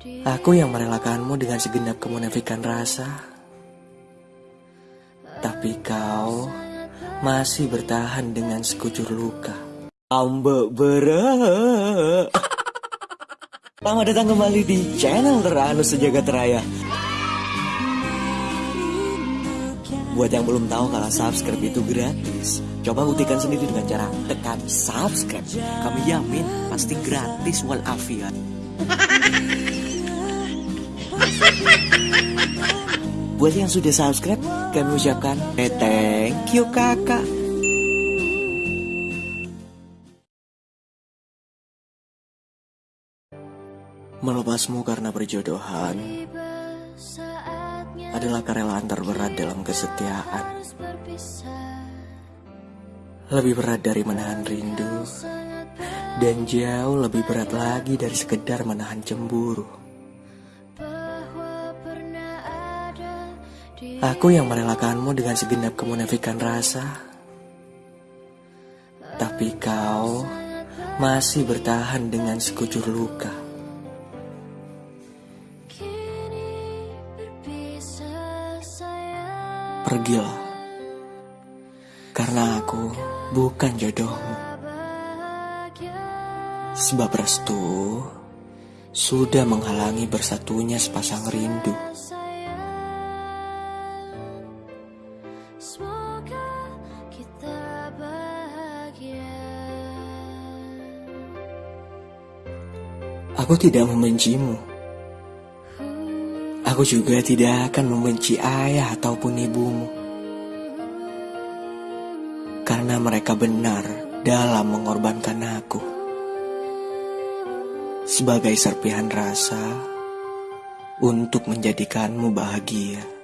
Aku yang merelakanmu dengan segenap kemunafikan rasa. Tapi kau masih bertahan dengan sekujur luka. Ambek berat. Selamat datang kembali di channel teranu sejagat raya. Buat yang belum tahu kalau subscribe itu gratis, coba buktikan sendiri dengan cara tekan subscribe. Kami yamin pasti gratis walafiat. Buat yang sudah subscribe, kami ucapkan eh, thank you kakak. Melepasmu karena berjodohan adalah kerelaan terberat dalam kesetiaan. Lebih berat dari menahan rindu, dan jauh lebih berat lagi dari sekedar menahan cemburu. Aku yang merelakanmu dengan segenap kemunafikan rasa, tapi kau masih bertahan dengan sekujur luka. Pergilah, karena aku bukan jodohmu. Sebab restu sudah menghalangi bersatunya sepasang rindu. Aku tidak membencimu. Aku juga tidak akan membenci ayah ataupun ibumu. Karena mereka benar dalam mengorbankan aku. Sebagai serpihan rasa untuk menjadikanmu bahagia.